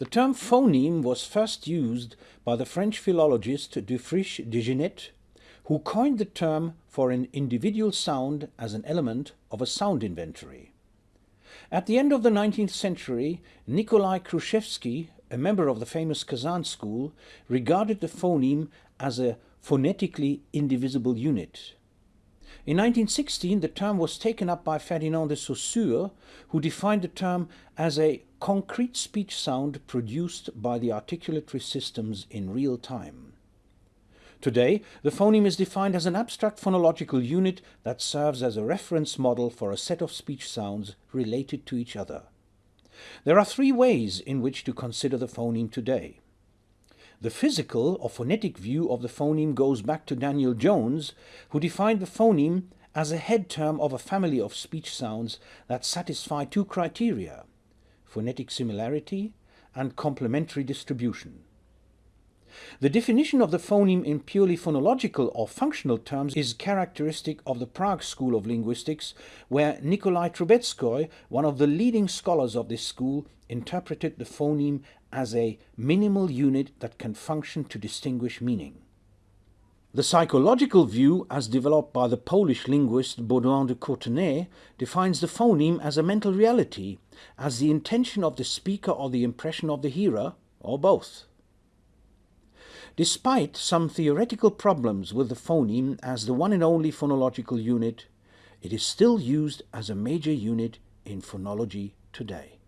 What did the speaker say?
The term phoneme was first used by the French philologist Dufriche-Desgenettes, who coined the term for an individual sound as an element of a sound inventory. At the end of the 19th century, Nikolai Kruszewski, a member of the famous Kazan school, regarded the phoneme as a phonetically indivisible unit. In 1916, the term was taken up by Ferdinand de Saussure, who defined the term as a concrete speech sound produced by the articulatory systems in real time. Today, the phoneme is defined as an abstract phonological unit that serves as a reference model for a set of speech sounds related to each other. There are three ways in which to consider the phoneme today. The physical or phonetic view of the phoneme goes back to Daniel Jones, who defined the phoneme as a head term of a family of speech sounds that satisfy two criteria, phonetic similarity and complementary distribution. The definition of the phoneme in purely phonological or functional terms is characteristic of the Prague School of Linguistics, where Nikolai Trubetskoy, one of the leading scholars of this school, interpreted the phoneme as a minimal unit that can function to distinguish meaning. The psychological view, as developed by the Polish linguist Baudouin de Courtenay, defines the phoneme as a mental reality, as the intention of the speaker or the impression of the hearer, or both. Despite some theoretical problems with the phoneme as the one and only phonological unit, it is still used as a major unit in phonology today.